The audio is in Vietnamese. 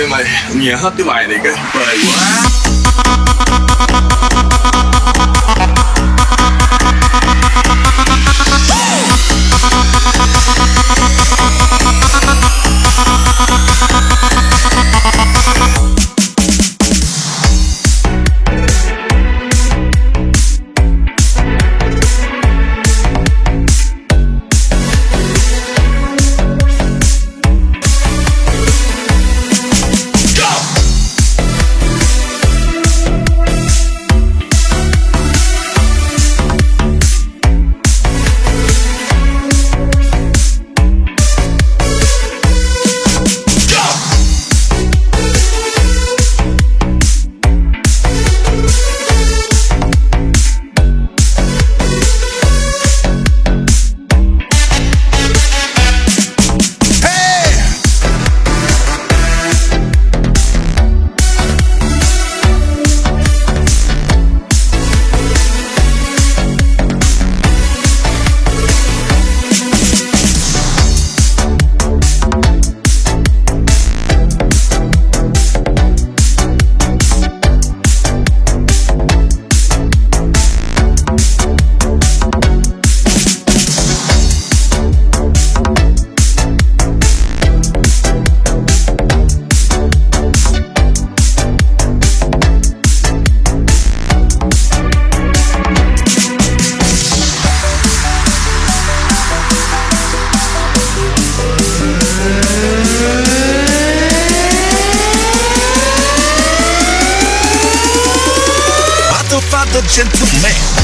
kia mày Nhà hết cái bài này cái Bề quá. 仙子妩媚